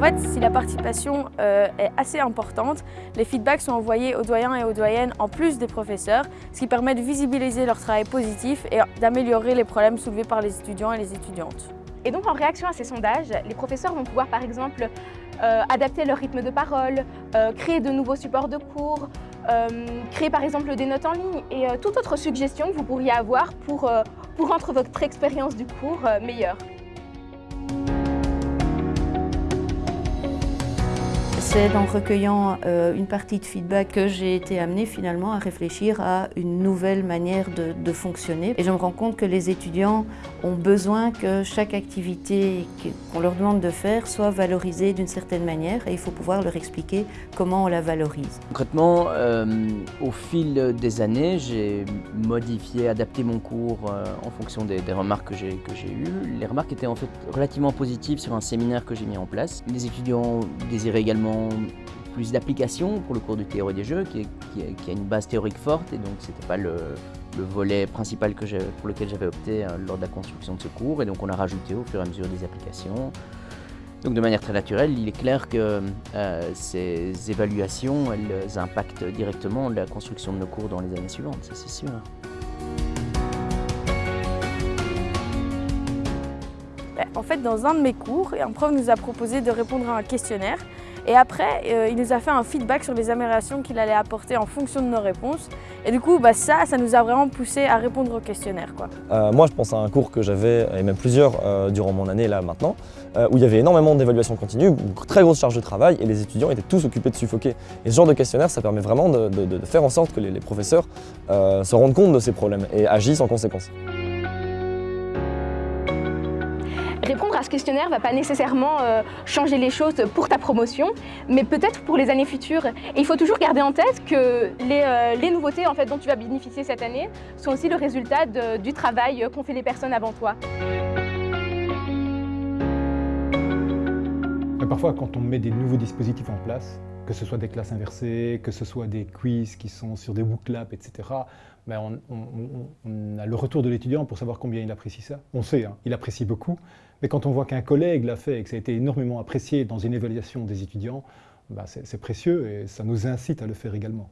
fait, si la participation euh, est assez importante, les feedbacks sont envoyés aux doyens et aux doyennes en plus des professeurs, ce qui permet de visibiliser leur travail positif et d'améliorer les problèmes soulevés par les étudiants et les étudiantes. Et donc en réaction à ces sondages, les professeurs vont pouvoir par exemple euh, adapter leur rythme de parole, euh, créer de nouveaux supports de cours, créer par exemple des notes en ligne et toute autre suggestion que vous pourriez avoir pour, pour rendre votre expérience du cours meilleure. C'est en recueillant euh, une partie de feedback que j'ai été amenée finalement à réfléchir à une nouvelle manière de, fonctionner. Et je me rends compte que les étudiants ont besoin que chaque activité qu'on leur demande de faire soit valorisée d'une certaine manière et il faut pouvoir leur expliquer comment on la valorise. Concrètement, euh, au fil des années, j'ai modifié, adapté mon cours euh, en fonction des, des remarques que j'ai eues. Les remarques étaient en fait relativement positives sur un séminaire que j'ai mis en place. Les étudiants désiraient également plus d'applications pour le cours de théorie des jeux, qui, a une base théorique forte, et donc c'était pas le, volet principal pour lequel j'avais opté euh, lors de la construction de ce cours, et donc on a rajouté au fur et à mesure des applications. Donc de manière très naturelle, il est clair que euh, ces évaluations, elles impactent directement la construction de nos cours dans les années suivantes, ça c'est sûr. En fait, dans un de mes cours, un prof nous a proposé de répondre à un questionnaire et après, euh, il nous a fait un feedback sur les améliorations qu'il allait apporter en fonction de nos réponses. Et du coup, bah, ça, ça nous a vraiment poussé à répondre au questionnaire. Quoi. Euh, moi, je pense à un cours que j'avais, et même plusieurs euh, durant mon année là maintenant, où il y avait énormément d'évaluation continue, une très grosse charge de travail, et les étudiants étaient tous occupés de suffoquer. Et ce genre de questionnaire, ça permet vraiment de, faire en sorte que les professeurs se rendent compte de ces problèmes et agissent en conséquence. Répondre à ce questionnaire ne va pas nécessairement euh, changer les choses pour ta promotion, mais peut-être pour les années futures. Et il faut toujours garder en tête que les, euh, nouveautés en fait, dont tu vas bénéficier cette année sont aussi le résultat du travail qu'ont fait les personnes avant toi. Parfois, quand on met des nouveaux dispositifs en place, que ce soit des classes inversées, que ce soit des quiz qui sont sur des booklabs, etc., ben on, a le retour de l'étudiant pour savoir combien il apprécie ça. On sait, hein, il apprécie beaucoup, mais quand on voit qu'un collègue l'a fait et que ça a été énormément apprécié dans une évaluation des étudiants, ben c'est précieux et ça nous incite à le faire également.